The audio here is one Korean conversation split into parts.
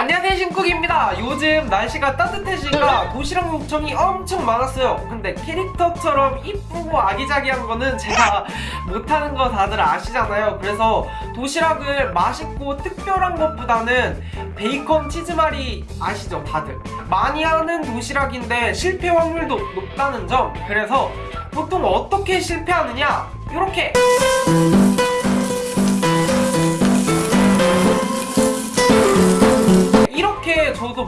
안녕하세요 신쿡입니다. 요즘 날씨가 따뜻해지니까 도시락 요청이 엄청 많았어요. 근데 캐릭터처럼 이쁘고 아기자기한 거는 제가 못하는 거 다들 아시잖아요. 그래서 도시락을 맛있고 특별한 것보다는 베이컨 치즈말이 아시죠 다들? 많이 하는 도시락인데 실패 확률도 높다는 점. 그래서 보통 어떻게 실패하느냐? 이렇게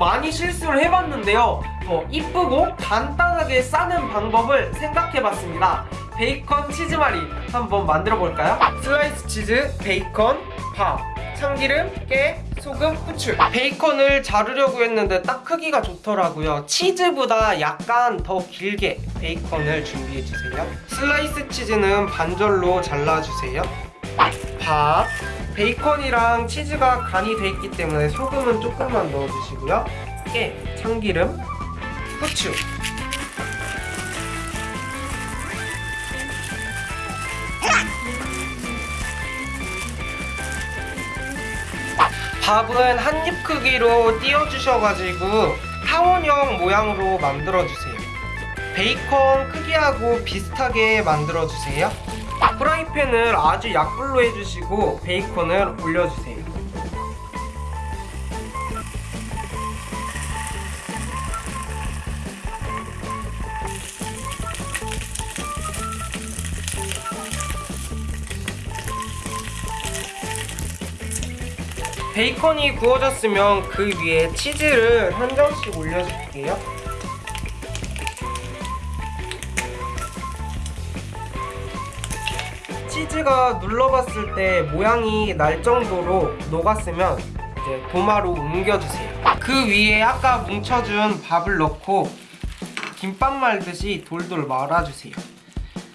많이 실수를 해봤는데요. 더 이쁘고 간단하게 싸는 방법을 생각해봤습니다. 베이컨 치즈말이 한번 만들어 볼까요? 슬라이스 치즈, 베이컨, 밥, 참기름, 깨, 소금, 후추. 베이컨을 자르려고 했는데 딱 크기가 좋더라고요. 치즈보다 약간 더 길게 베이컨을 준비해주세요. 슬라이스 치즈는 반절로 잘라주세요. 밥 베이컨이랑 치즈가 간이 돼 있기 때문에 소금은 조금만 넣어주시고요. 깨, 참기름, 후추. 밥은 한 입 크기로 띄워주셔가지고 타원형 모양으로 만들어주세요. 베이컨 크기하고 비슷하게 만들어주세요 프라이팬을 아주 약불로 해주시고 베이컨을 올려주세요. 베이컨이 구워졌으면 그 위에 치즈를 한 점씩 올려줄게요 치즈가 눌러봤을 때 모양이 날 정도로 녹았으면 이제 도마로 옮겨주세요. 그 위에 아까 뭉쳐준 밥을 넣고 김밥 말듯이 돌돌 말아주세요.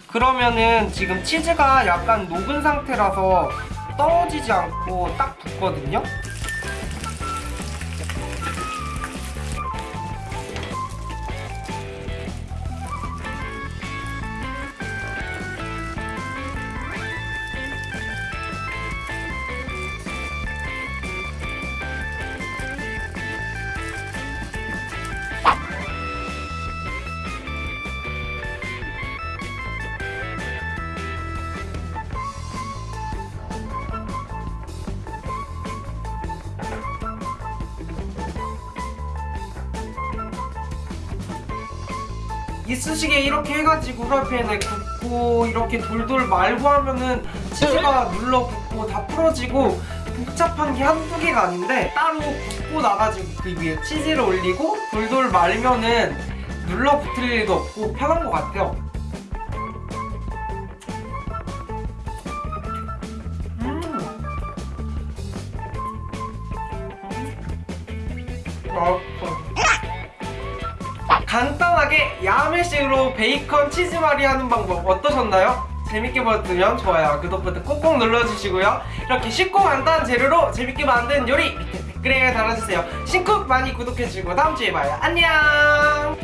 그러면은 지금 치즈가 약간 녹은 상태라서 떨어지지 않고 딱 붙거든요 이쑤시개 이렇게 해가지고 후라이팬에 굽고 이렇게 돌돌 말고 하면은 치즈가 눌러 붙고 다 풀어지고 복잡한 게 한두 개가 아닌데 따로 굽고 나가지고 그 위에 치즈를 올리고 돌돌 말면은 눌러 붙을 일도 없고 편한 것 같아요 음. 맛있어 간단하게 야매식으로 베이컨 치즈말이 하는 방법 어떠셨나요? 재밌게 보셨으면 좋아요, 구독 버튼 꾹꾹 눌러주시고요. 이렇게 쉽고 간단한 재료로 재밌게 만든 요리 밑에 댓글에 달아주세요. 신쿡 많이 구독해주시고 다음주에 봐요. 안녕